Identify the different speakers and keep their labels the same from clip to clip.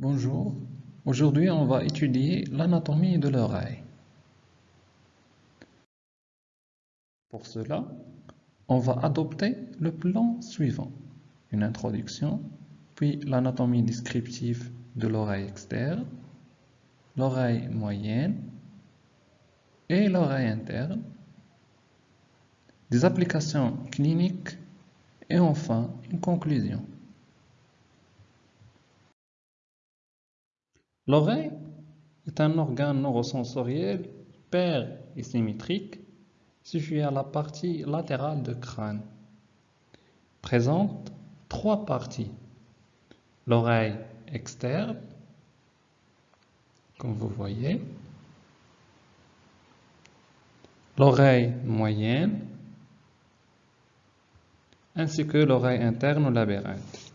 Speaker 1: Bonjour, aujourd'hui on va étudier l'anatomie de l'oreille. Pour cela, on va adopter le plan suivant. Une introduction, puis l'anatomie descriptive de l'oreille externe, l'oreille moyenne et l'oreille interne, des applications cliniques et enfin une conclusion. L'oreille est un organe neurosensoriel pair et symétrique situé à la partie latérale du crâne. Présente trois parties. L'oreille externe, comme vous voyez, l'oreille moyenne, ainsi que l'oreille interne ou labyrinthe.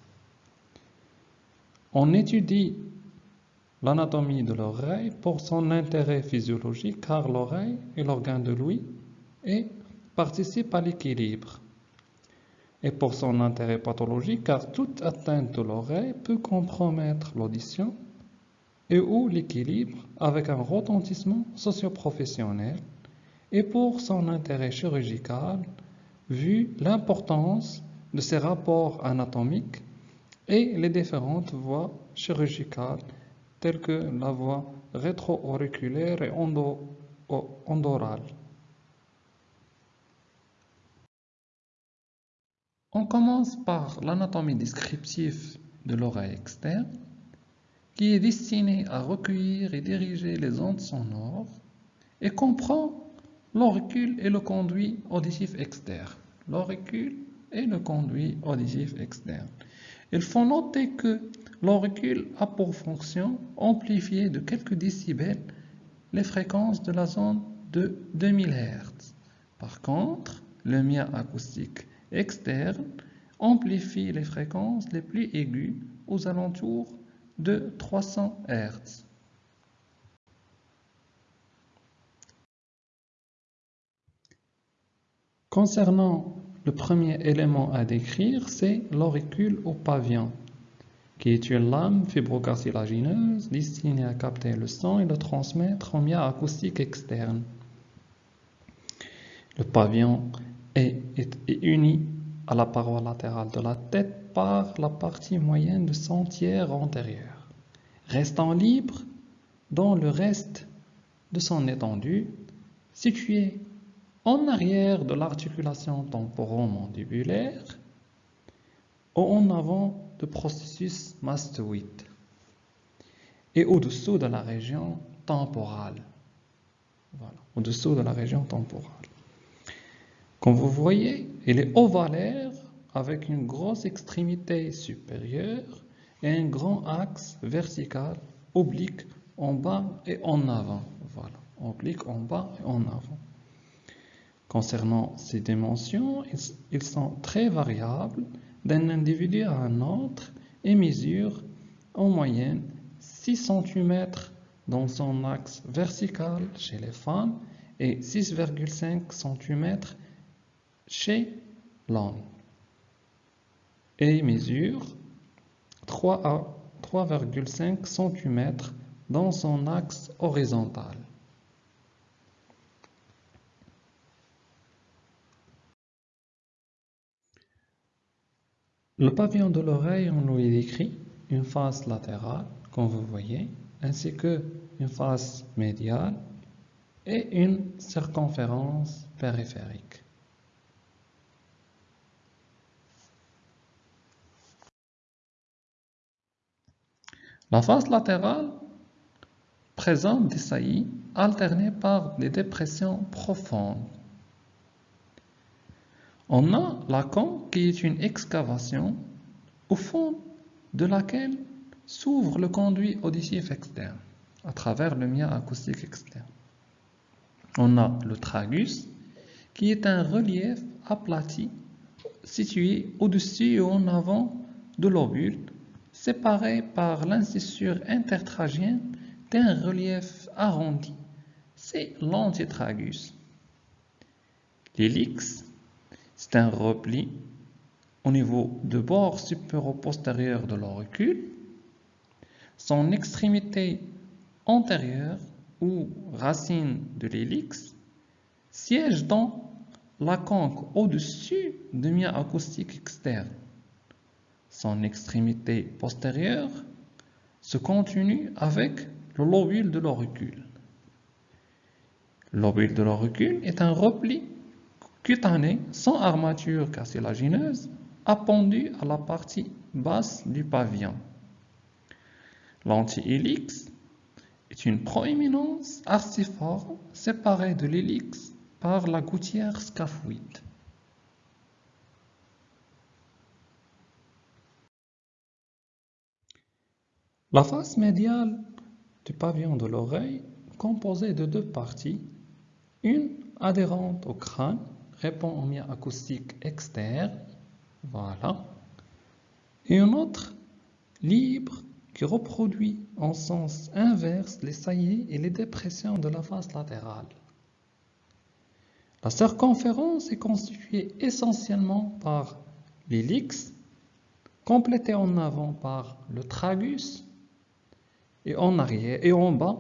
Speaker 1: On étudie l'anatomie de l'oreille pour son intérêt physiologique car l'oreille est l'organe de l'ouïe et participe à l'équilibre. Et pour son intérêt pathologique car toute atteinte de l'oreille peut compromettre l'audition et ou l'équilibre avec un retentissement socioprofessionnel et pour son intérêt chirurgical vu l'importance de ses rapports anatomiques et les différentes voies chirurgicales telles que la voie rétro-auriculaire et endorale. On commence par l'anatomie descriptive de l'oreille externe, qui est destinée à recueillir et diriger les ondes sonores et comprend l'auricule et le conduit auditif externe. L'auricule et le conduit auditif externe. Il faut noter que L'auricule a pour fonction amplifier de quelques décibels les fréquences de la zone de 2000 Hz. Par contre, le mien acoustique externe amplifie les fréquences les plus aiguës aux alentours de 300 Hz. Concernant le premier élément à décrire, c'est l'auricule au pavillon qui est une lame fibrocartilagineuse destinée à capter le son et le transmettre en mia acoustique externe. Le pavillon est, uni à la paroi latérale de la tête par la partie moyenne de son tiers antérieur, restant libre dans le reste de son étendue, situé en arrière de l'articulation temporomandibulaire ou en avant processus mastoïde et au-dessous de la région temporale. Voilà, au-dessous de la région temporale. Comme vous voyez, il est ovalaire avec une grosse extrémité supérieure et un grand axe vertical oblique en bas et en avant. Voilà, oblique en bas et en avant. Concernant ces dimensions, ils sont très variables d'un individu à un autre et mesure en moyenne 6 cm dans son axe vertical chez les femmes et 6,5 cm chez l'homme et mesure 3 à 3,5 cm dans son axe horizontal. Le pavillon de l'oreille, on lui décrit une face latérale, comme vous voyez, ainsi que une face médiale et une circonférence périphérique. La face latérale présente des saillies alternées par des dépressions profondes on a la con qui est une excavation au fond de laquelle s'ouvre le conduit auditif externe à travers le mien acoustique externe. On a le tragus qui est un relief aplati situé au-dessus et en avant de l'ovule séparé par l'incisure intertragienne d'un relief arrondi. C'est l'antitragus. L'hélix c'est un repli au niveau du bord supéro-postérieur de l'auricule. son extrémité antérieure ou racine de l'hélix siège dans la conque au-dessus du mien acoustique externe. Son extrémité postérieure se continue avec le lobule de l'auricule. Le lobule de l'auricule est un repli cutané sans armature cartilagineuse appendu à la partie basse du pavillon. L'anti-hélix est une proéminence arciforme séparée de l'hélix par la gouttière scaphoïde. La face médiale du pavillon de l'oreille composée de deux parties, une adhérente au crâne répond au mien acoustique externe, voilà, et une autre libre qui reproduit en sens inverse les saillies et les dépressions de la face latérale. La circonférence est constituée essentiellement par l'hélix, complétée en avant par le tragus et en arrière et en bas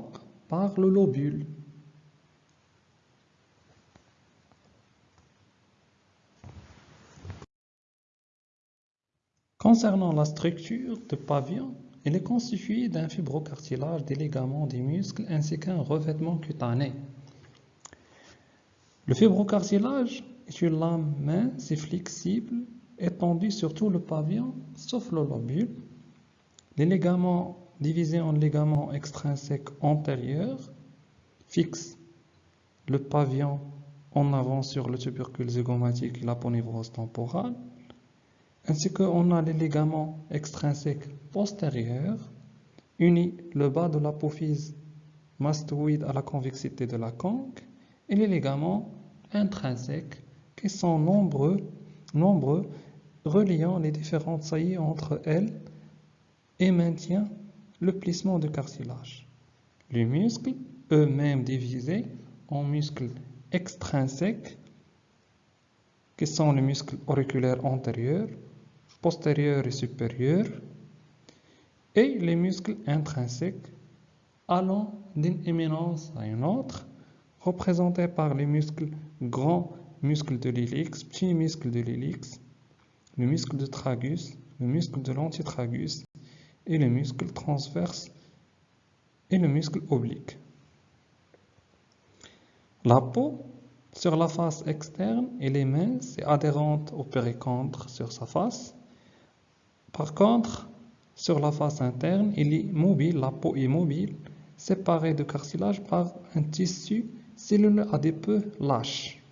Speaker 1: par le lobule. Concernant la structure du pavillon, elle est constituée d'un fibrocartilage, des ligaments, des muscles ainsi qu'un revêtement cutané. Le fibrocartilage est une lame mince et flexible étendue sur tout le pavillon, sauf le lobule. Les ligaments divisés en ligaments extrinsèques antérieurs fixent le pavillon en avant sur le tubercule zygomatique et la ponévrose temporale, ainsi qu'on a les ligaments extrinsèques postérieurs unis le bas de l'apophyse mastoïde à la convexité de la conque et les ligaments intrinsèques qui sont nombreux, nombreux reliant les différentes saillies entre elles et maintient le plissement du cartilage. Les muscles, eux-mêmes divisés en muscles extrinsèques, qui sont les muscles auriculaires antérieurs, postérieurs et supérieurs, et les muscles intrinsèques allant d'une éminence à une autre, représentés par les muscles grands muscles de l'hélix, petits muscles de l'hélix, le muscle de tragus, le muscle de l'antitragus et le muscle transverse et le muscle oblique. La peau sur la face externe, elle est mince et adhérente au péricontre sur sa face. Par contre, sur la face interne, il est mobile, la peau est mobile, séparée de cartilage par un tissu cellule adipeux lâche.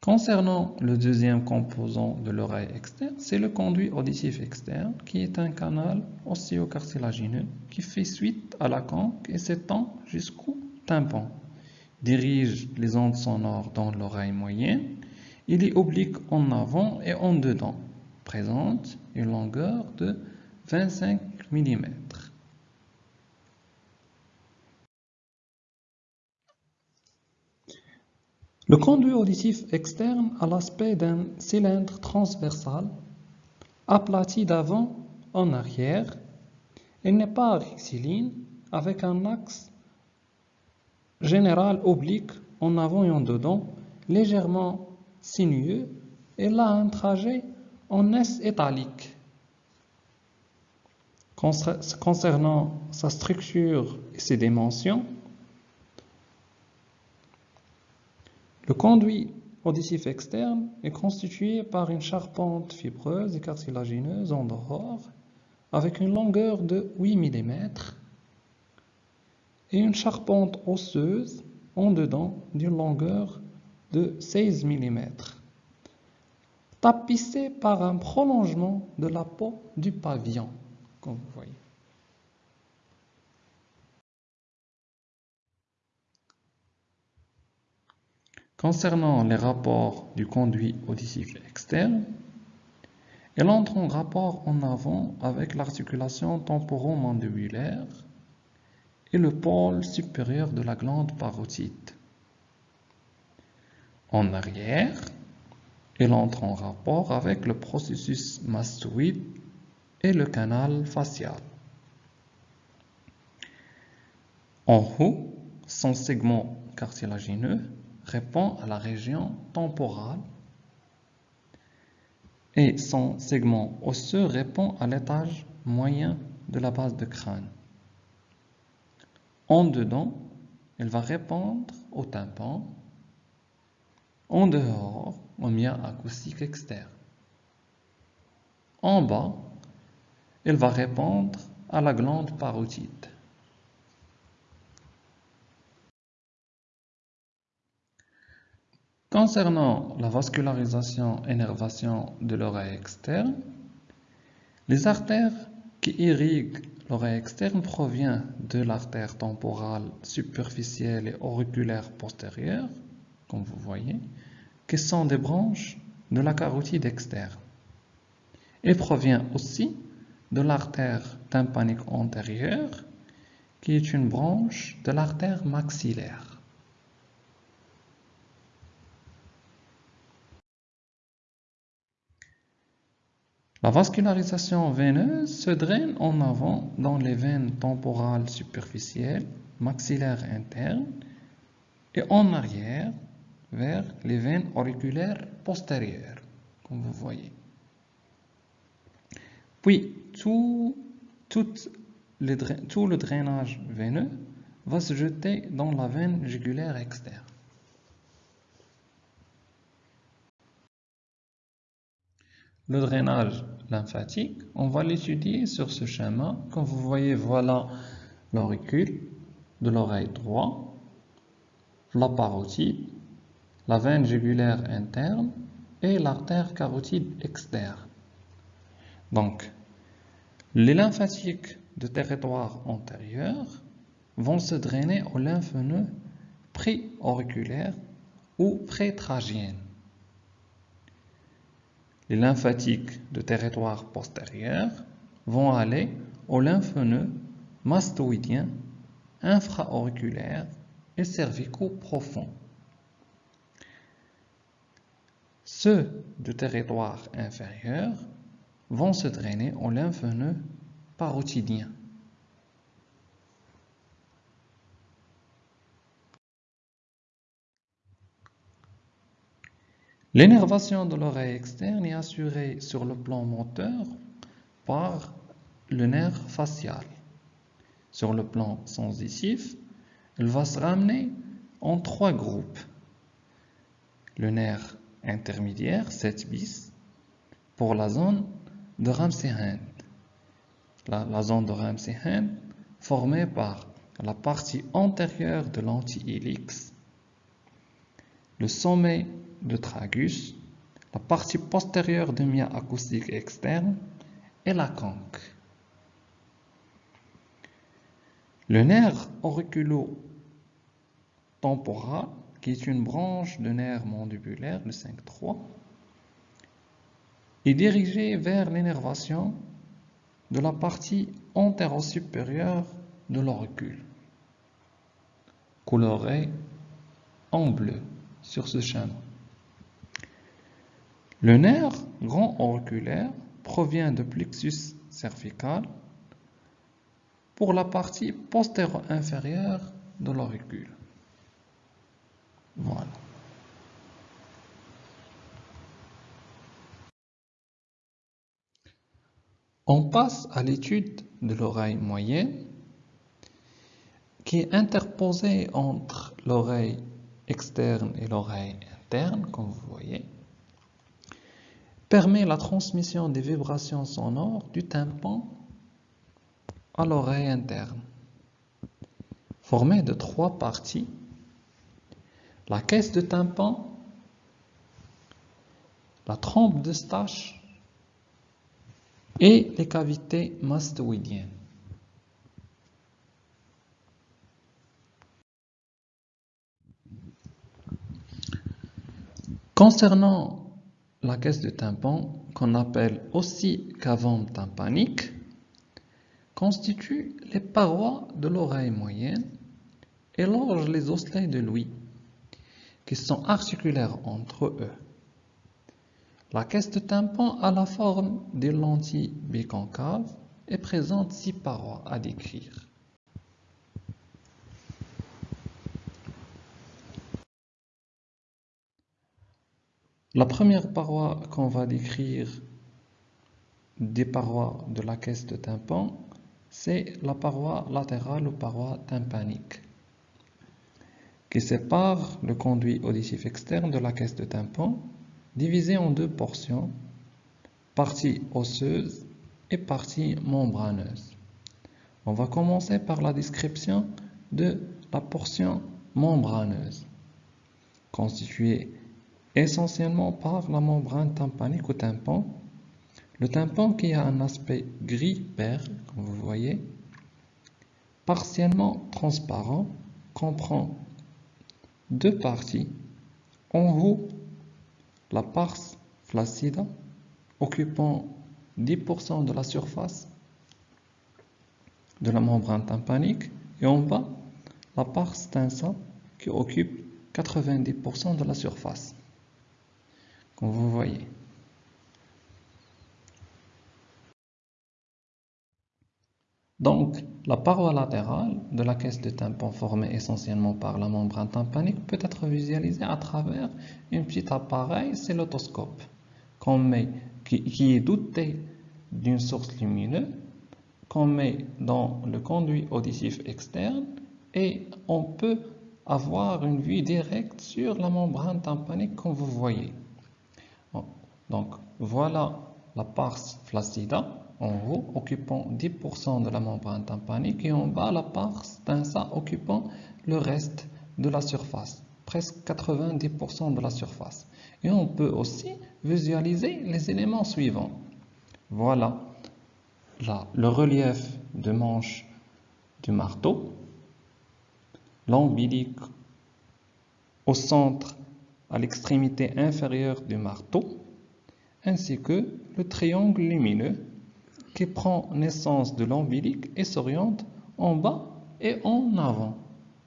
Speaker 1: Concernant le deuxième composant de l'oreille externe, c'est le conduit auditif externe qui est un canal osseo-cartilagineux qui fait suite à la conque et s'étend jusqu'au tympan. Dirige les ondes sonores dans l'oreille moyenne. Il est oblique en avant et en dedans. Présente une longueur de 25 mm. Le conduit auditif externe a l'aspect d'un cylindre transversal aplati d'avant en arrière. Il n'est pas rectiligne avec un axe général oblique en avant et en dedans, légèrement sinueux, et là un trajet en S étalique. Concernant sa structure et ses dimensions, le conduit auditif externe est constitué par une charpente fibreuse et cartilagineuse en dehors avec une longueur de 8 mm et une charpente osseuse en dedans d'une longueur de 16 mm, tapissée par un prolongement de la peau du pavillon vous voyez. Concernant les rapports du conduit auditif externe, elle entre en rapport en avant avec l'articulation temporomandibulaire et le pôle supérieur de la glande parotide. En arrière, Il entre en rapport avec le processus mastoïde et le canal facial. En haut, son segment cartilagineux répond à la région temporale et son segment osseux répond à l'étage moyen de la base de crâne. En dedans, elle va répondre au tympan. En dehors, au mien acoustique externe. En bas, elle va répondre à la glande parotide. Concernant la vascularisation et nervation de l'oreille externe, les artères qui irriguent l'oreille externe proviennent de l'artère temporale superficielle et auriculaire postérieure, comme vous voyez, qui sont des branches de la carotide externe, et provient aussi de l'artère tympanique antérieure, qui est une branche de l'artère maxillaire. La vascularisation veineuse se draine en avant dans les veines temporales superficielles, maxillaires internes, et en arrière vers les veines auriculaires postérieures, comme vous voyez. Puis, tout, le drainage veineux va se jeter dans la veine jugulaire externe. Le drainage lymphatique, on va l'étudier sur ce schéma. Comme vous voyez, voilà l'auricule de l'oreille droite, la parotide, la veine jugulaire interne et l'artère carotide externe. Donc, les lymphatiques de territoire antérieur vont se drainer au lymphneux pré-auriculaire ou pré-tragien. Les lymphatiques de territoire postérieur vont aller au lymphneux mastoïdien, infra-auriculaire et cervico-profond. Ceux de territoire inférieur vont se drainer au lymphneux parotidien. L'énervation de l'oreille externe est assurée sur le plan moteur par le nerf facial. Sur le plan sensitif, elle va se ramener en trois groupes. Le nerf intermédiaire, 7 bis, pour la zone de Ramsey-Hunt. La, zone de Ramsey-Hunt formée par la partie antérieure de l'anti-hélix, le sommet de tragus, la partie postérieure du mia acoustique externe et la conque. Le nerf auriculo-temporal, qui est une branche de nerf mandibulaire, le 5-3, est dirigé vers l'énervation de la partie antéro-supérieure de l'auricule, colorée en bleu sur ce schéma. Le nerf grand auriculaire provient de plexus cervical pour la partie postéro-inférieure de l'auricule. Voilà. On passe à l'étude de l'oreille moyenne qui est interposée entre l'oreille externe et l'oreille interne, comme vous voyez permet la transmission des vibrations sonores du tympan à l'oreille interne. Formée de trois parties, la caisse de tympan, la trompe de stache et les cavités mastoïdiennes. Concernant la caisse de tympan, qu'on appelle aussi cavum tympanique, constitue les parois de l'oreille moyenne et longe les osselets de l'ouïe, qui sont articulaires entre eux. La caisse de tympan a la forme d'une lentille biconcave et présente six parois à décrire. La première paroi qu'on va décrire des parois de la caisse de tympan, c'est la paroi latérale ou paroi tympanique qui sépare le conduit auditif externe de la caisse de tympan, divisé en deux portions, partie osseuse et partie membraneuse. On va commencer par la description de la portion membraneuse, constituée essentiellement par la membrane tympanique ou tympan. Le tympan qui a un aspect gris-père, comme vous voyez, partiellement transparent, comprend deux parties. En haut, la pars flaccida, occupant 10% de la surface de la membrane tympanique, et en bas, la pars tensa, qui occupe 90% de la surface, vous voyez. Donc, la paroi latérale de la caisse de tympan formée essentiellement par la membrane tympanique peut être visualisée à travers un petit appareil, c'est l'otoscope, qui, est doté d'une source lumineuse qu'on met dans le conduit auditif externe et on peut avoir une vue directe sur la membrane tympanique comme vous voyez. Donc voilà la pars flaccida en haut occupant 10% de la membrane tympanique et en bas la pars tensa occupant le reste de la surface, presque 90% de la surface. Et on peut aussi visualiser les éléments suivants. Voilà là, le relief de manche du marteau, l'ombilique au centre à l'extrémité inférieure du marteau, ainsi que le triangle lumineux qui prend naissance de l'ombilique et s'oriente en bas et en avant.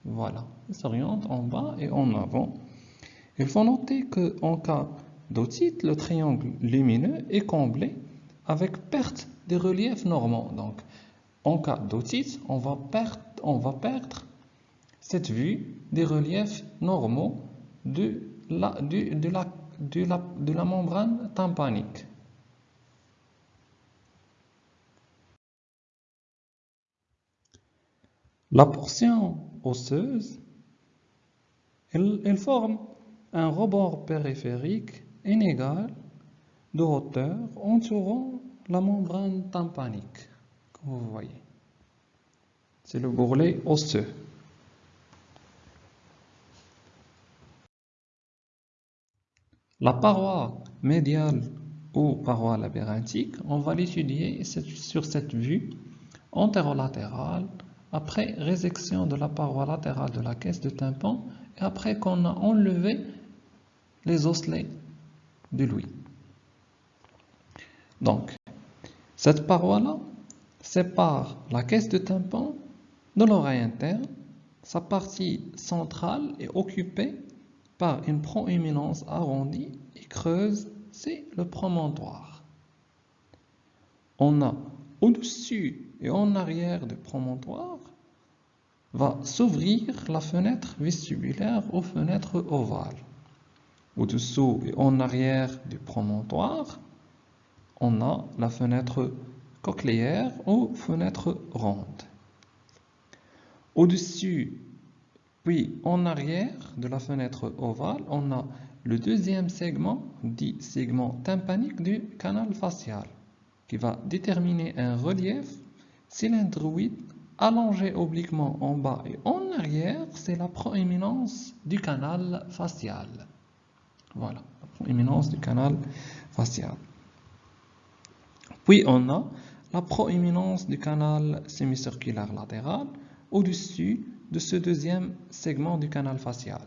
Speaker 1: Voilà, il s'oriente en bas et en avant. Il faut noter qu'en cas d'otite, le triangle lumineux est comblé avec perte des reliefs normaux. Donc, en cas d'otite, on, va perdre, on va perdre cette vue des reliefs normaux de la, de la, de la, membrane tympanique. La portion osseuse, elle, forme un rebord périphérique inégal de hauteur entourant la membrane tympanique, comme vous voyez. C'est le bourrelet osseux. La paroi médiale ou paroi labyrinthique, on va l'étudier sur cette vue antérolatérale après résection de la paroi latérale de la caisse de tympan et après qu'on a enlevé les osselets de l'ouïe. Donc, cette paroi-là sépare la caisse de tympan de l'oreille interne. Sa partie centrale est occupée par une proéminence arrondie et creuse, c'est le promontoire. On a au-dessus et en arrière du promontoire va s'ouvrir la fenêtre vestibulaire aux fenêtres ovales. Au-dessous et en arrière du promontoire, on a la fenêtre cochléaire ou fenêtre ronde. Au-dessus, puis en arrière de la fenêtre ovale, on a le deuxième segment, dit segment tympanique du canal facial qui va déterminer un relief cylindroïde allongé obliquement en bas et en arrière, c'est la proéminence du canal facial. Voilà, la proéminence du canal facial. Puis on a la proéminence du canal sémicirculaire latéral au-dessus de ce deuxième segment du canal facial.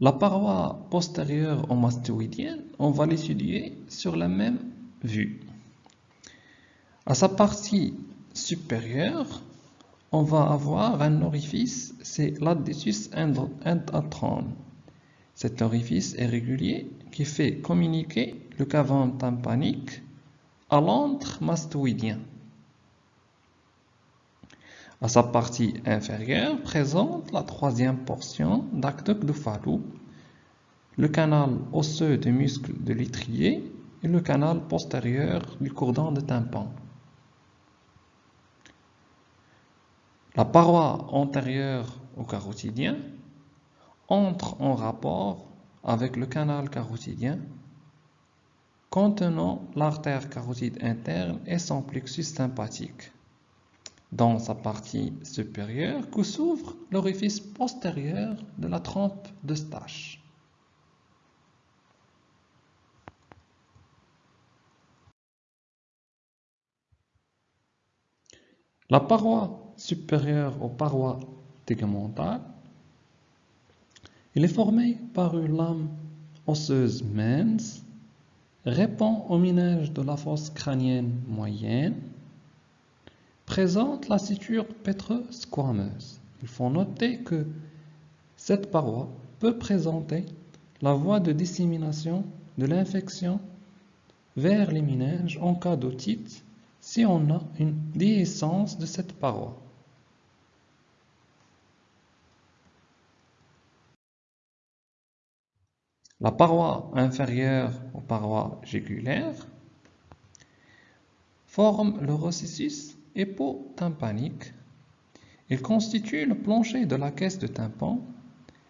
Speaker 1: La paroi postérieure au mastoïdienne, on va l'étudier sur la même vue. À sa partie supérieure, on va avoir un orifice, c'est l'additus endatrone. Cet orifice est régulier qui fait communiquer le cavum tympanique à l'antre mastoïdien. À sa partie inférieure présente la troisième portion Fallot, le canal osseux des muscles de l'étrier et le canal postérieur du cordon de tympan. La paroi antérieure au carotidien entre en rapport avec le canal carotidien contenant l'artère carotide interne et son plexus sympathique. Dans sa partie supérieure que s'ouvre l'orifice postérieur de la trompe de Stache. La paroi supérieure aux parois tégumentales. Il est formé par une lame osseuse mince, répond au minage de la fosse crânienne moyenne, présente la suture pétro-squameuse. Il faut noter que cette paroi peut présenter la voie de dissémination de l'infection vers les méninges en cas d'otite si on a une déhiscence de cette paroi. La paroi inférieure aux parois jugulaires forme le processus épo-tympanique. Il constitue le plancher de la caisse de tympan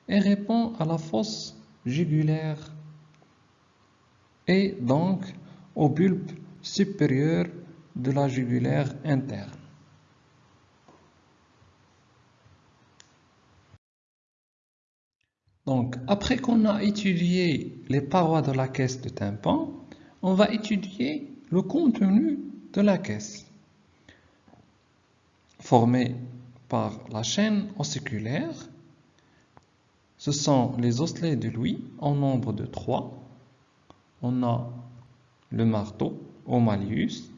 Speaker 1: et répond à la fosse jugulaire et donc au bulbe supérieur de la jugulaire interne. Donc, après qu'on a étudié les parois de la caisse de tympan, on va étudier le contenu de la caisse, formé par la chaîne ossiculaire. Ce sont les osselets de Louis en nombre de trois. On a le marteau au malleus,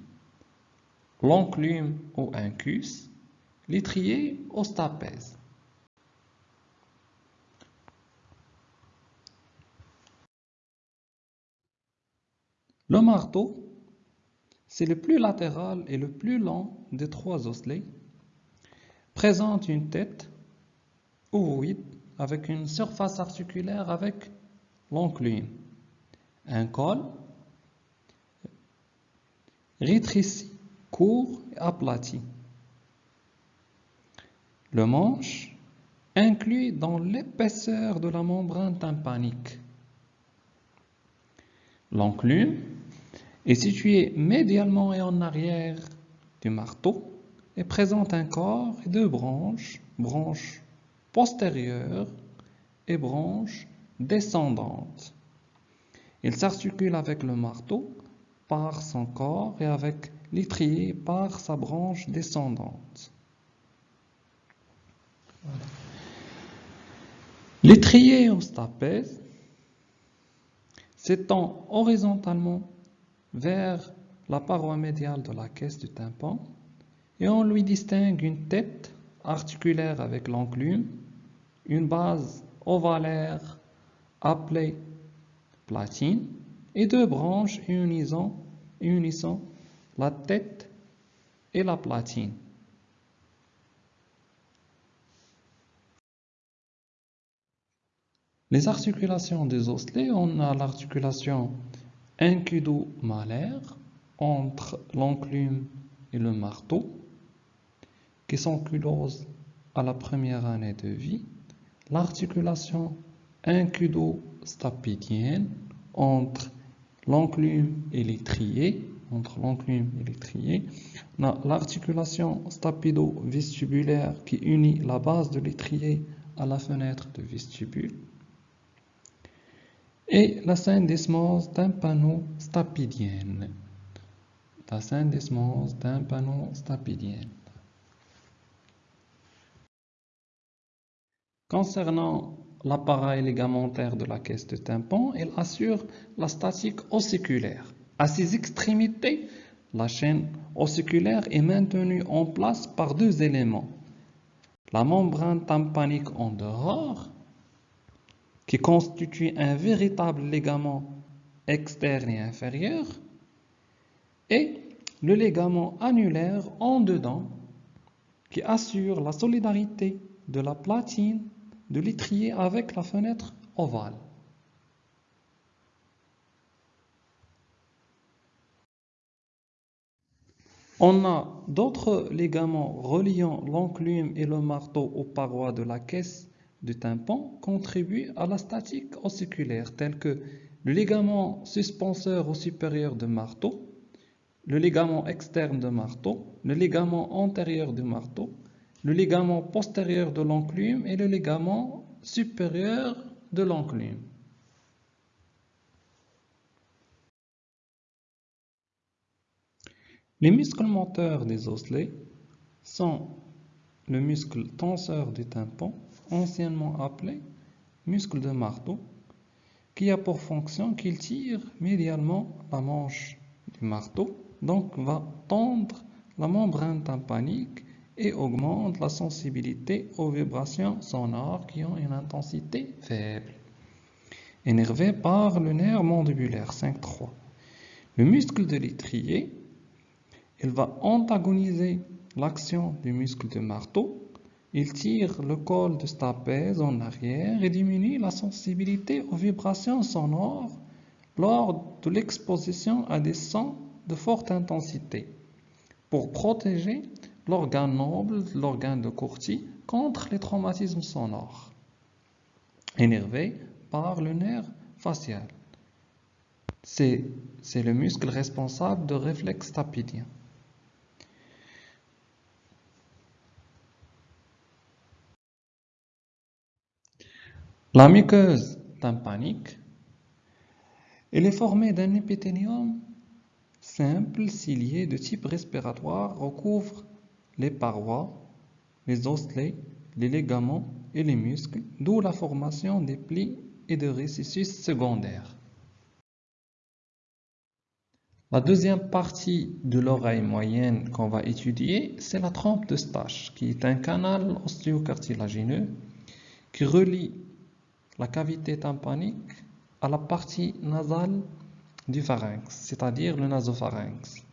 Speaker 1: l'enclume au incus, l'étrier au stapèze. Le marteau, c'est le plus latéral et le plus long des trois osselets, présente une tête ovoïde avec une surface articulaire avec l'enclume, un col rétréci, court et aplati. Le manche inclus dans l'épaisseur de la membrane tympanique. L'enclume est situé médialement et en arrière du marteau et présente un corps et deux branches, branches postérieures et branches descendantes. Il s'articule avec le marteau par son corps et avec l'étrier par sa branche descendante. L'étrier au stapèze s'étend horizontalement vers la paroi médiale de la caisse du tympan et on lui distingue une tête articulaire avec l'enclume, une base ovalaire appelée platine et deux branches unissant, la tête et la platine. Les articulations des osselets, on a l'articulation incudo-malaire entre l'enclume et le marteau, qui s'ankylose à la première année de vie, l'articulation incudo-stapidienne entre l'enclume et l'étrier, entre l'enclume et l'étrier, l'articulation stapido-vestibulaire qui unit la base de l'étrier à la fenêtre de vestibule, et la syndesmose tympano-stapidienne. La syndesmose tympano-stapidienne. Concernant l'appareil ligamentaire de la caisse de tympan, il assure la statique ossiculaire. À ses extrémités, la chaîne ossiculaire est maintenue en place par deux éléments, la membrane tympanique en dehors, qui constitue un véritable ligament externe et inférieur, et le ligament annulaire en dedans, qui assure la solidarité de la platine de l'étrier avec la fenêtre ovale. On a d'autres ligaments reliant l'enclume et le marteau aux parois de la caisse du tympan contribuent à la statique ossiculaire, tels que le ligament suspenseur au supérieur de marteau, le ligament externe de marteau, le ligament antérieur du marteau, le ligament postérieur de l'enclume et le ligament supérieur de l'enclume. Les muscles moteurs des osselets sont le muscle tenseur du tympan, anciennement appelé muscle de marteau, qui a pour fonction qu'il tire médialement la manche du marteau, donc va tendre la membrane tympanique et augmente la sensibilité aux vibrations sonores qui ont une intensité faible. Énervé par le nerf mandibulaire 5-3. Le muscle de l'étrier il va antagoniser l'action du muscle de marteau. Il tire le col de stapèze en arrière et diminue la sensibilité aux vibrations sonores lors de l'exposition à des sons de forte intensité pour protéger l'organe noble, l'organe de Corti, contre les traumatismes sonores énervé par le nerf facial. C'est le muscle responsable de réflexe stapédien. La muqueuse tympanique, elle est formée d'un épithélium simple cilié de type respiratoire recouvre les parois, les osselets, les ligaments et les muscles, d'où la formation des plis et de récessus secondaires. La deuxième partie de l'oreille moyenne qu'on va étudier, c'est la trompe de Stache, qui est un canal ostéocartilagineux qui relie la cavité tympanique à la partie nasale du pharynx, c'est-à-dire le nasopharynx.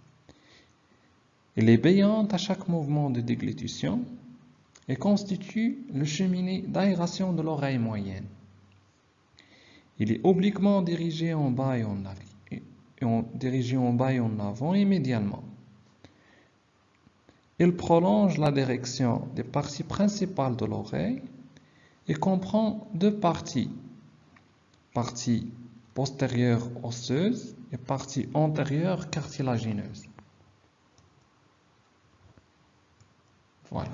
Speaker 1: Elle est béante à chaque mouvement de déglutition et constitue le cheminée d'aération de l'oreille moyenne. Il est obliquement dirigé en bas et en, bas et en avant immédiatement. Il prolonge la direction des parties principales de l'oreille il comprend deux parties, partie postérieure osseuse et partie antérieure cartilagineuse. Voilà.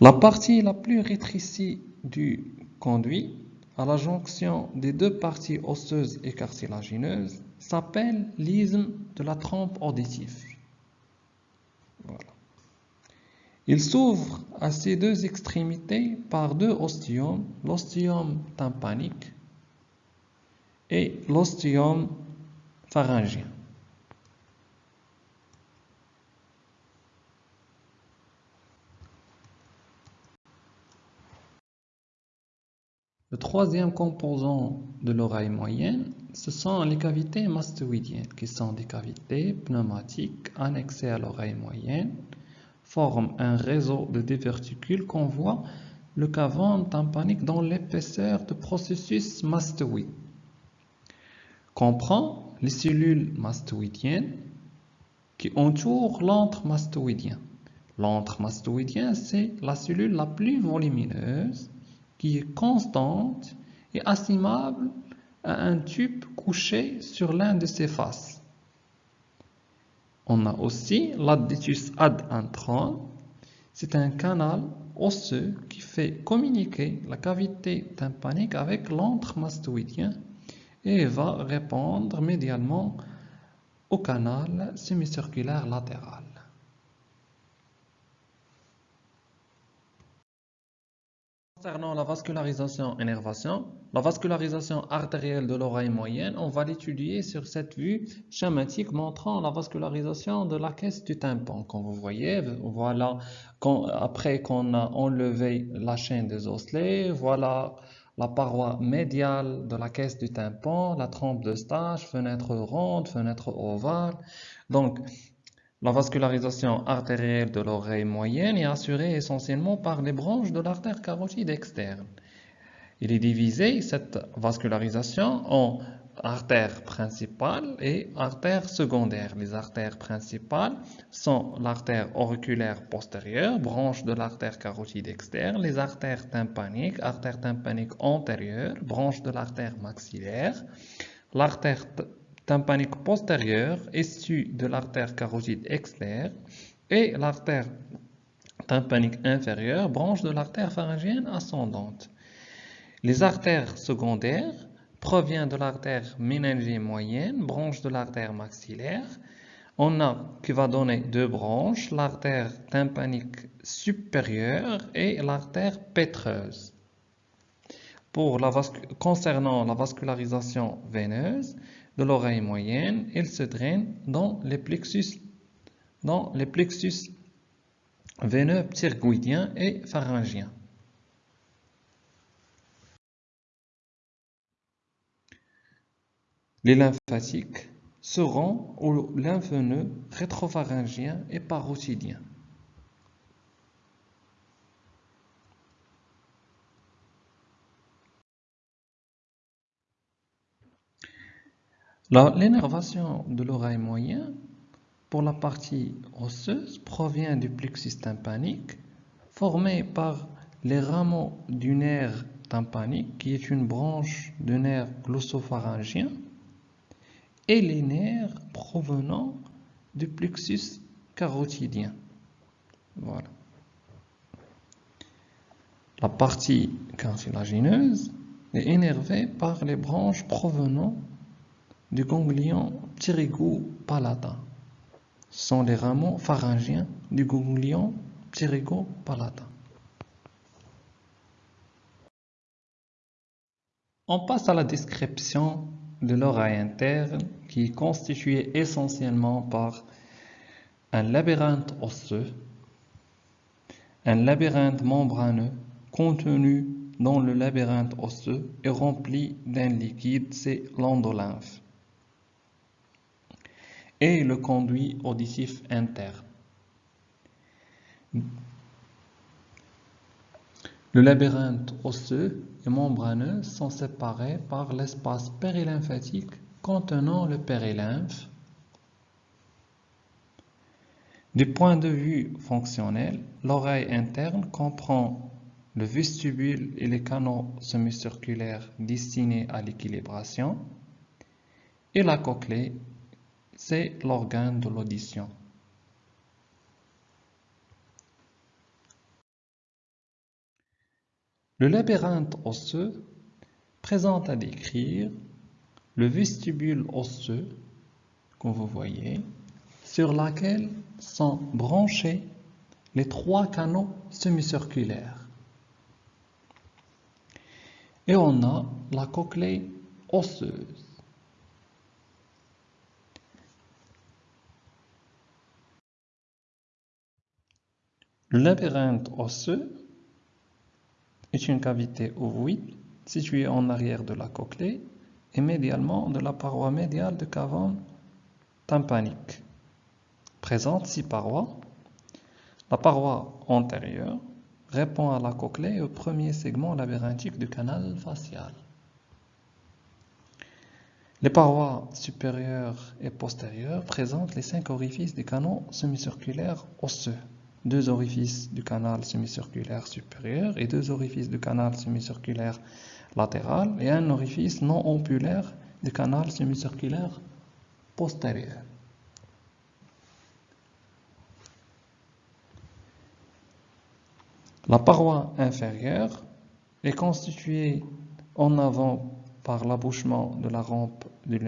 Speaker 1: La partie la plus rétrécie du conduit à la jonction des deux parties osseuses et cartilagineuses s'appelle l'isthme de la trompe auditive. Il s'ouvre à ces deux extrémités par deux ostiomes, l'ostium tympanique et l'ostium pharyngien. Le troisième composant de l'oreille moyenne, ce sont les cavités mastoïdiennes, qui sont des cavités pneumatiques annexées à l'oreille moyenne forme un réseau de diverticules qu'on voit le cavum tympanique dans l'épaisseur du processus mastoïde. Comprend les cellules mastoïdiennes qui entourent l'antre mastoïdien. L'antre mastoïdien, c'est la cellule la plus volumineuse qui est constante et assimable à un tube couché sur l'un de ses faces. On a aussi l'additus ad intron. C'est un canal osseux qui fait communiquer la cavité tympanique avec l'antre mastoïdien et va répondre médialement au canal semi-circulaire latéral. Concernant la vascularisation-énervation, la vascularisation artérielle de l'oreille moyenne, on va l'étudier sur cette vue schématique montrant la vascularisation de la caisse du tympan. Comme vous voyez, voilà, après qu'on a enlevé la chaîne des osselets, voilà la paroi médiale de la caisse du tympan, la trompe de stage, fenêtre ronde, fenêtre ovale. Donc, la vascularisation artérielle de l'oreille moyenne est assurée essentiellement par les branches de l'artère carotide externe. Il est divisé, cette vascularisation, en artères principales et artères secondaires. Les artères principales sont l'artère auriculaire postérieure, branche de l'artère carotide externe, les artères tympaniques, artère tympanique antérieure, branche de l'artère maxillaire, l'artère tympanique postérieure, issue de l'artère carotide externe, et l'artère tympanique inférieure, branche de l'artère pharyngienne ascendante. Les artères secondaires proviennent de l'artère méningée moyenne, branche de l'artère maxillaire. On a qui va donner deux branches, l'artère tympanique supérieure et l'artère pétreuse. Pour la concernant la vascularisation veineuse, de l'oreille moyenne, il se draine dans les plexus, veineux pterygoïdiens et pharyngiens. Les lymphatiques seront aux lymphneux rétropharyngiens et parotidiens. L'énervation de l'oreille moyenne pour la partie osseuse provient du plexus tympanique formé par les rameaux du nerf tympanique qui est une branche du nerf glossopharyngien et les nerfs provenant du plexus carotidien. Voilà. La partie cartilagineuse est énervée par les branches provenant du ganglion pterygo-palatin. Ce sont les rameaux pharyngiens du ganglion pterygo-palatin. On passe à la description de l'oreille interne qui est constituée essentiellement par un labyrinthe osseux, un labyrinthe membraneux contenu dans le labyrinthe osseux et rempli d'un liquide, c'est l'endolymphe et le conduit auditif interne. Le labyrinthe osseux et membraneux sont séparés par l'espace périlymphatique contenant le périlymphe. Du point de vue fonctionnel, l'oreille interne comprend le vestibule et les canaux semi-circulaires destinés à l'équilibration et la cochlée c'est l'organe de l'audition. Le labyrinthe osseux présente à décrire le vestibule osseux, que vous voyez, sur lequel sont branchés les trois canaux semi-circulaires. Et on a la cochlée osseuse. Le labyrinthe osseux est une cavité ovoïde située en arrière de la cochlée et médialement de la paroi médiale de cavone tympanique. Présente six parois. La paroi antérieure répond à la cochlée et au premier segment labyrinthique du canal facial. Les parois supérieures et postérieures présentent les cinq orifices des canaux semi-circulaires osseux deux orifices du canal semi-circulaire supérieur et deux orifices du canal semi-circulaire latéral et un orifice non ampulaire du canal semi-circulaire postérieur. La paroi inférieure est constituée en avant par l'abouchement de la rampe du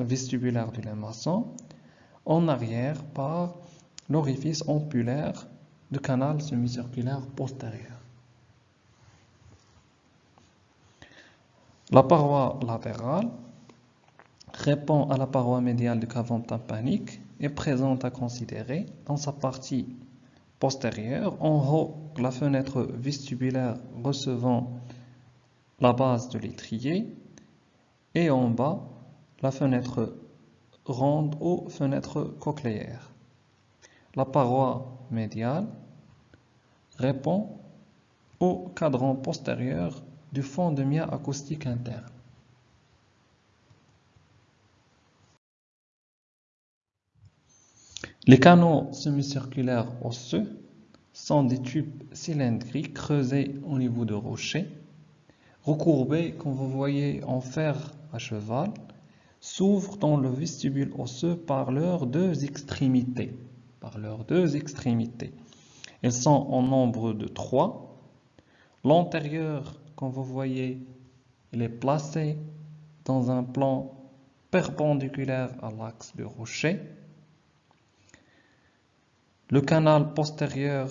Speaker 1: vestibulaire du maçon, en arrière par l'orifice ampulaire du canal semi-circulaire postérieur. La paroi latérale répond à la paroi médiale du cavum tympanique et présente à considérer dans sa partie postérieure, en haut, la fenêtre vestibulaire recevant la base de l'étrier et en bas, la fenêtre ronde ou fenêtre cochléaire. La paroi médiale répond au cadran postérieur du fond de mia acoustique interne. Les canaux semi-circulaires osseux sont des tubes cylindriques creusés au niveau de rochers, recourbés comme vous voyez en fer à cheval, s'ouvrent dans le vestibule osseux par leurs deux extrémités. Par leurs deux extrémités. Elles sont en nombre de trois. L'antérieur, comme vous voyez, il est placé dans un plan perpendiculaire à l'axe du rocher. Le canal postérieur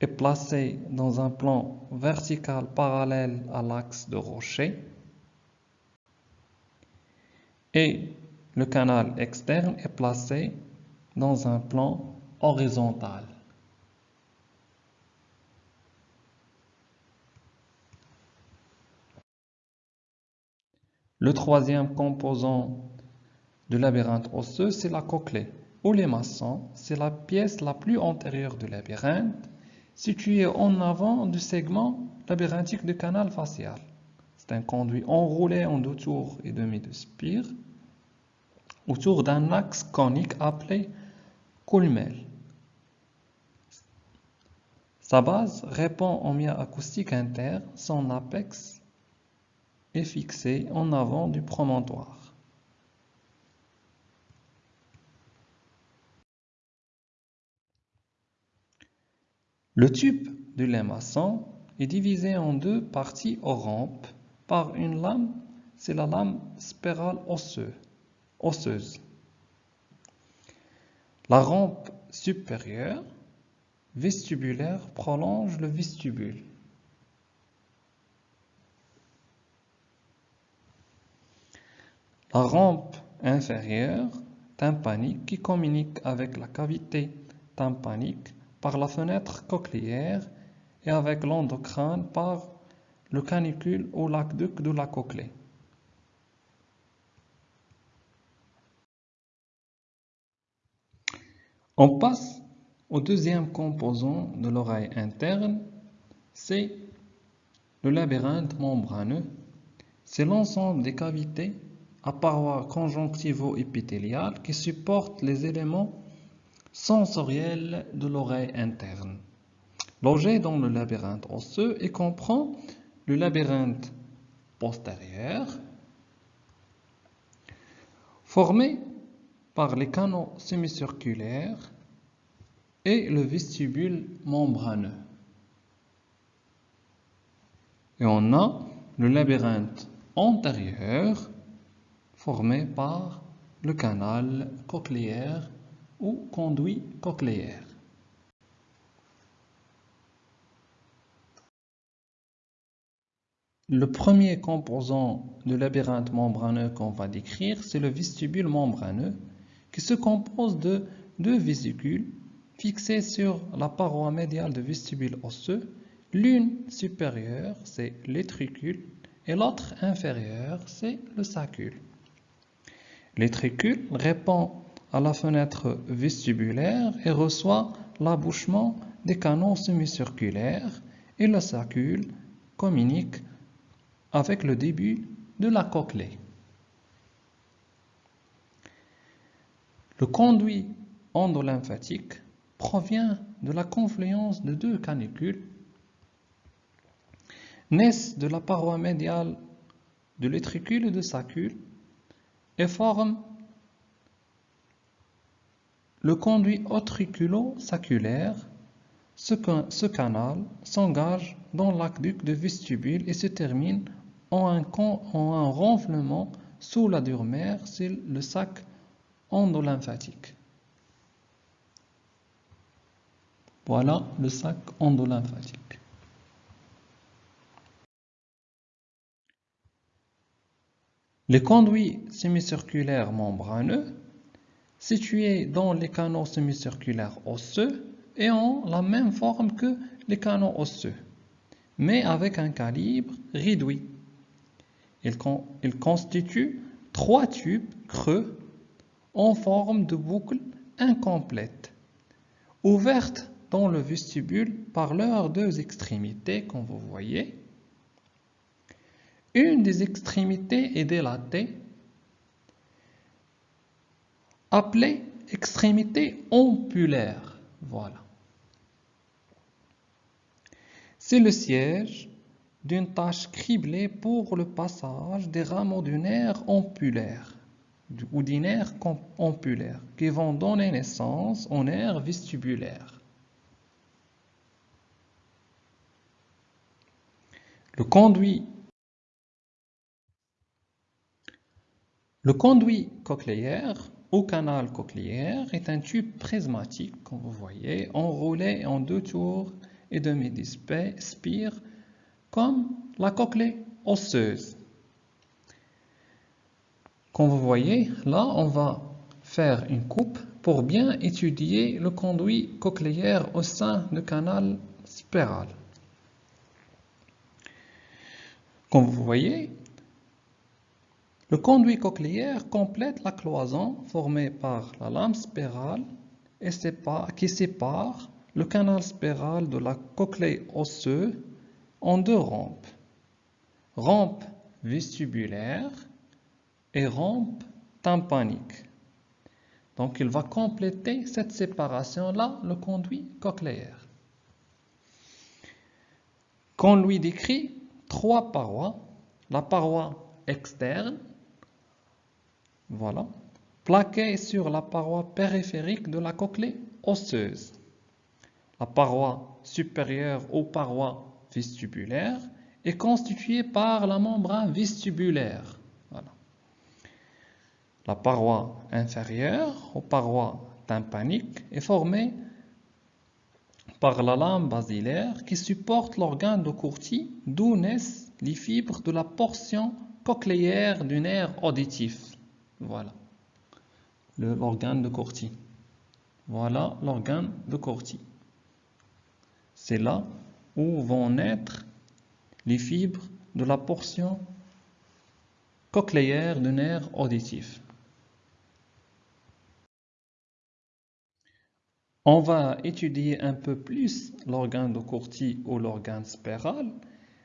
Speaker 1: est placé dans un plan vertical parallèle à l'axe de rocher et le canal externe est placé dans un plan horizontal. Le troisième composant du labyrinthe osseux, c'est la cochlée ou les maçons, c'est la pièce la plus antérieure du labyrinthe, située en avant du segment labyrinthique du canal facial. C'est un conduit enroulé en deux tours et demi de spire autour d'un axe conique appelé Sa base répond au mia acoustique interne, son apex est fixé en avant du promontoire. Le tube de maçon est divisé en deux parties aux par une lame, c'est la lame spirale osseuse. La rampe supérieure vestibulaire prolonge le vestibule. La rampe inférieure tympanique qui communique avec la cavité tympanique par la fenêtre cochléaire et avec l'endocrine par le canicule ou l'aqueduc de la cochlée. On passe au deuxième composant de l'oreille interne, c'est le labyrinthe membraneux. C'est l'ensemble des cavités à parois conjonctivo-épithéliales qui supportent les éléments sensorielle de l'oreille interne. Logé dans le labyrinthe osseux et comprend le labyrinthe postérieur formé par les canaux semi-circulaires et le vestibule membraneux. Et on a le labyrinthe antérieur formé par le canal cochléaire ou conduit cochléaire. Le premier composant du labyrinthe membraneux qu'on va décrire, c'est le vestibule membraneux qui se compose de deux vésicules fixées sur la paroi médiale du vestibule osseux. L'une supérieure, c'est l'étricule, et l'autre inférieure, c'est le sacule. L'étricule répond à la fenêtre vestibulaire et reçoit l'abouchement des canaux semi-circulaires et le sacule communique avec le début de la cochlée. Le conduit endolymphatique provient de la confluence de deux canicules naissent de la paroi médiale de l'étricule et de sacule et forment le conduit otriculo-saculaire, ce, canal s'engage dans l'aqueduc de vestibule et se termine en un, en un renflement sous la durmère, c'est le sac endolymphatique. Voilà le sac endolymphatique. Les conduits semi-circulaires membraneux situés dans les canaux semi-circulaires osseux et ont la même forme que les canaux osseux, mais avec un calibre réduit. Ils, constituent trois tubes creux en forme de boucle incomplète, ouvertes dans le vestibule par leurs deux extrémités, comme vous voyez. Une des extrémités est délatée, appelée extrémité ampulaire. Voilà. C'est le siège d'une tâche criblée pour le passage des rameaux du nerf ampulaire ou nerfs ampulaires qui vont donner naissance au nerf vestibulaire. Le conduit Le conduit cochléaire ou canal cochléaire est un tube prismatique, comme vous voyez, enroulé en deux tours et demi-spire, comme la cochlée osseuse. Comme vous voyez, là, on va faire une coupe pour bien étudier le conduit cochléaire au sein du canal spiral. Comme vous voyez, le conduit cochléaire complète la cloison formée par la lame spirale et qui sépare le canal spiral de la cochlée osseuse en deux rampes. Rampe vestibulaire et rampe tympanique. Donc il va compléter cette séparation-là, le conduit cochléaire. Qu'on lui décrit trois parois, la paroi externe, voilà. Plaqué sur la paroi périphérique de la cochlée osseuse. La paroi supérieure aux parois vestibulaires est constituée par la membrane vestibulaire. La paroi inférieure aux parois tympaniques est formée par la lame basilaire qui supporte l'organe de Corti, d'où naissent les fibres de la portion cochléaire du nerf auditif. Voilà l'organe de Corti. Voilà l'organe de Corti. C'est là où vont naître les fibres de la portion cochléaire du nerf auditif. On va étudier un peu plus l'organe de Corti ou l'organe spiral.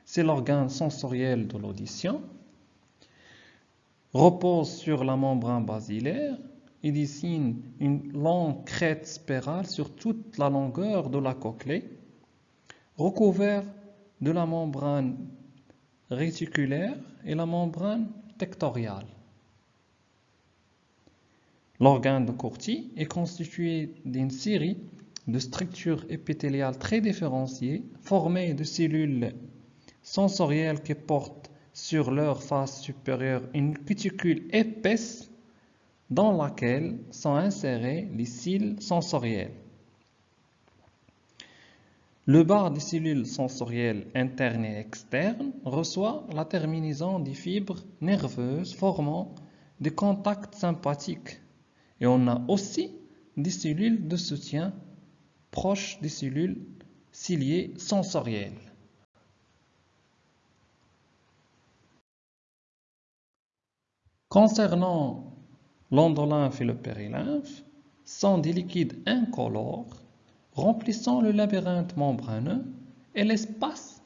Speaker 1: C'est l'organe sensoriel de l'audition repose sur la membrane basilaire et dessine une longue crête spirale sur toute la longueur de la cochlée, recouvert de la membrane réticulaire et la membrane tectoriale. L'organe de Corti est constitué d'une série de structures épithéliales très différenciées, formées de cellules sensorielles qui portent sur leur face supérieure une cuticule épaisse dans laquelle sont insérés les cils sensoriels. Le bas des cellules sensorielles internes et externes reçoit la terminaison des fibres nerveuses formant des contacts sympathiques. Et on a aussi des cellules de soutien proches des cellules ciliées sensorielles. Concernant l'endolymphe et le périlymphe, sont des liquides incolores remplissant le labyrinthe membraneux et l'espace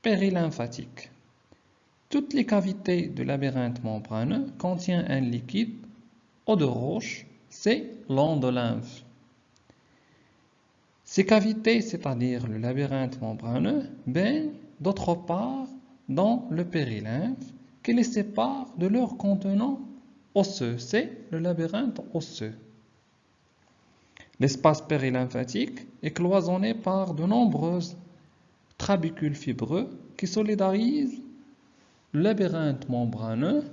Speaker 1: périlymphatique. Toutes les cavités du labyrinthe membraneux contiennent un liquide eau de roche, c'est l'endolymphe. Ces cavités, c'est-à-dire le labyrinthe membraneux, baignent d'autre part dans le périlymphe qui les sépare de leur contenant osseux. C'est le labyrinthe osseux. L'espace périlymphatique est cloisonné par de nombreuses trabicules fibreux qui solidarisent le labyrinthe membraneux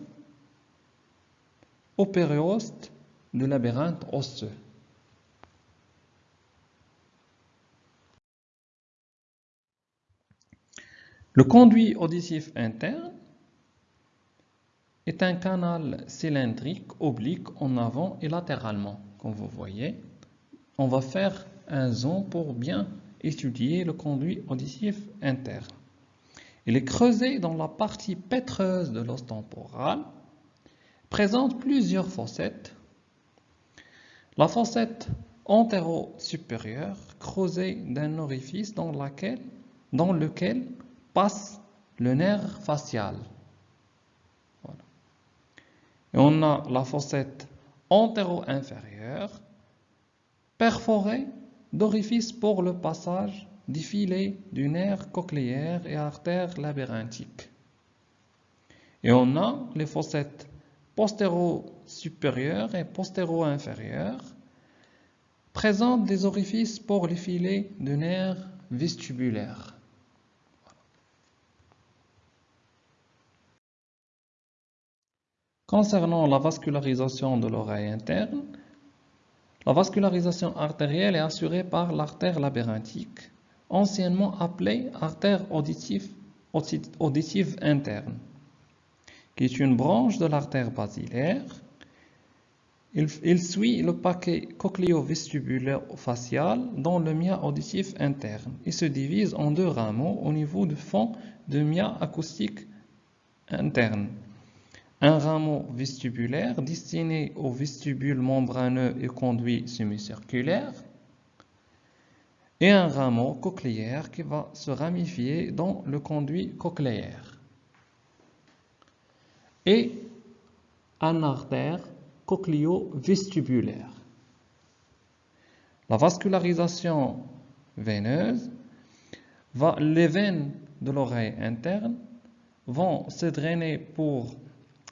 Speaker 1: au périoste du labyrinthe osseux. Le conduit auditif interne est un canal cylindrique oblique en avant et latéralement. Comme vous voyez, on va faire un zoom pour bien étudier le conduit auditif interne. Il est creusé dans la partie pétreuse de l'os temporal, présente plusieurs fossettes. La fossette antéro-supérieure creusée d'un orifice dans, lequel passe le nerf facial. Et on a la fossette antéro-inférieure perforée d'orifices pour le passage des filets du nerf cochléaire et artère labyrinthique. Et on a les fossettes postéro-supérieures et postéro-inférieures présentent des orifices pour les filets de nerf vestibulaires. Concernant la vascularisation de l'oreille interne, la vascularisation artérielle est assurée par l'artère labyrinthique, anciennement appelée artère auditive, interne, qui est une branche de l'artère basilaire. Il, suit le paquet cochléo-vestibulaire facial dans le mia auditif interne. Et se divise en deux rameaux au niveau du fond de mia acoustique interne. Un rameau vestibulaire destiné au vestibule membraneux et conduit semi-circulaire et un rameau cochléaire qui va se ramifier dans le conduit cochléaire et un artère cochléo-vestibulaire. La vascularisation veineuse, va, les veines de l'oreille interne vont se drainer pour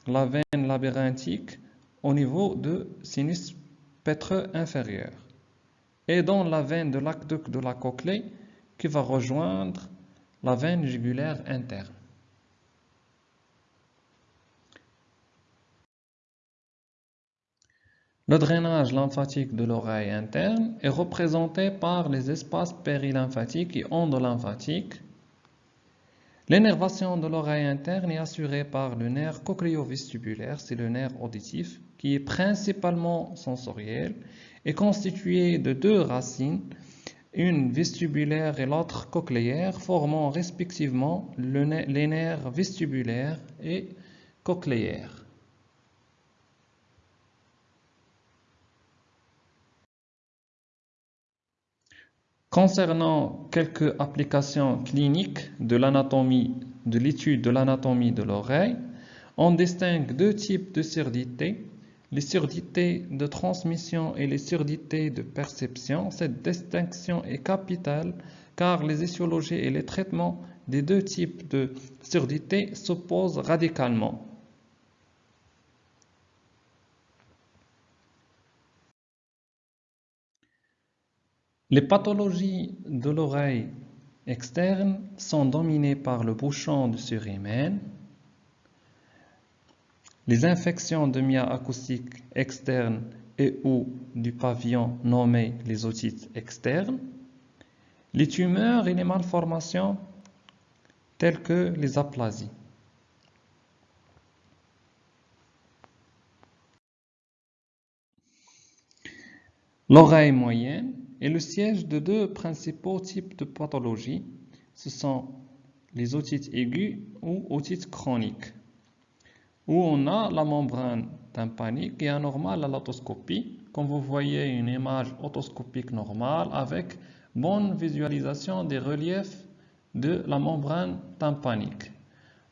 Speaker 1: la veine labyrinthique au niveau de sinus pétreux inférieur et dans la veine de l'aqueduc de la cochlée qui va rejoindre la veine jugulaire interne. Le drainage lymphatique de l'oreille interne est représenté par les espaces périlymphatiques et endolymphatiques L'énervation de l'oreille interne est assurée par le nerf cochléo-vestibulaire, c'est le nerf auditif, qui est principalement sensoriel et constitué de deux racines, une vestibulaire et l'autre cochléaire, formant respectivement les nerfs vestibulaires et cochléaires. Concernant quelques applications cliniques de l'anatomie, de l'étude de l'anatomie de l'oreille, on distingue deux types de surdités, les surdités de transmission et les surdités de perception. Cette distinction est capitale car les étiologies et les traitements des deux types de surdités s'opposent radicalement. Les pathologies de l'oreille externe sont dominées par le bouchon de surhymen, les infections de mia acoustique externe et ou du pavillon nommé les otites externes, les tumeurs et les malformations telles que les aplasies. L'oreille moyenne est le siège de deux principaux types de pathologies. Ce sont les otites aiguës ou otites chroniques, où on a la membrane tympanique qui est anormale à l'autoscopie. Comme vous voyez une image otoscopique normale avec bonne visualisation des reliefs de la membrane tympanique.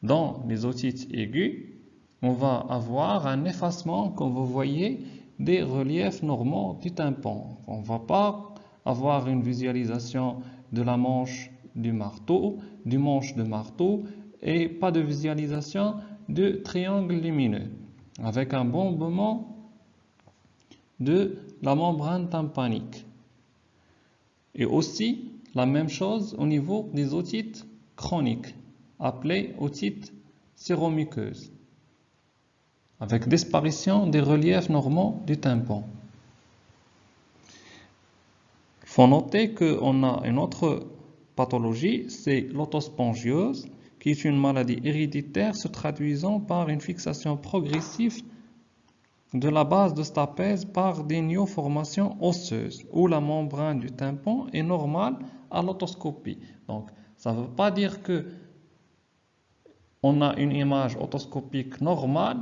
Speaker 1: Dans les otites aiguës, on va avoir un effacement, comme vous voyez, des reliefs normaux du tympan. On ne va pas avoir une visualisation de la manche du marteau, du manche de marteau et pas de visualisation de triangle lumineux avec un bombement de la membrane tympanique. Et aussi la même chose au niveau des otites chroniques appelées otites séromuqueuses avec disparition des reliefs normaux du tympan. Il faut noter qu'on a une autre pathologie, c'est l'autospongiose, qui est une maladie héréditaire se traduisant par une fixation progressive de la base de stapèze par des néoformations osseuses, où la membrane du tympan est normale à l'autoscopie. Donc, ça ne veut pas dire que on a une image otoscopique normale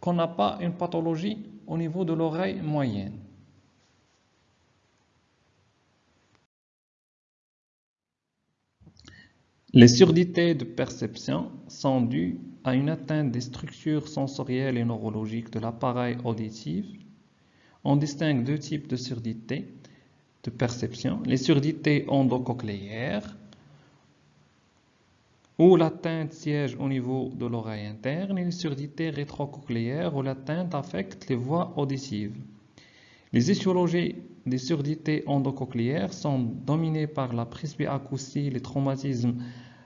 Speaker 1: qu'on n'a pas une pathologie au niveau de l'oreille moyenne. Les surdités de perception sont dues à une atteinte des structures sensorielles et neurologiques de l'appareil auditif. On distingue deux types de surdités de perception. Les surdités endocochléaires, où l'atteinte siège au niveau de l'oreille interne, et les surdités rétrocochléaires, où l'atteinte affecte les voies auditives. Les étiologies des surdités endocochléaires sont dominées par la presbyacousie, les traumatismes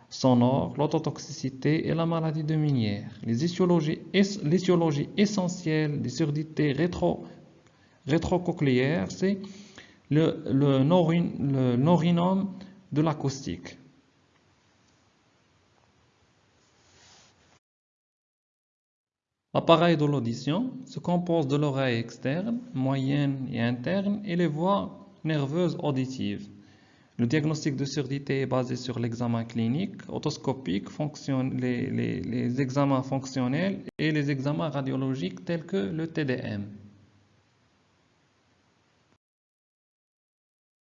Speaker 1: sonores, l'autotoxicité et la maladie de Minière. Les étiologies, essentielles des surdités rétro, rétrocochléaires, c'est le, le, norinome de l'acoustique. L'appareil de l'audition se compose de l'oreille externe, moyenne et interne et les voies nerveuses auditives. Le diagnostic de surdité est basé sur l'examen clinique, autoscopique, les, les examens fonctionnels et les examens radiologiques tels que le TDM.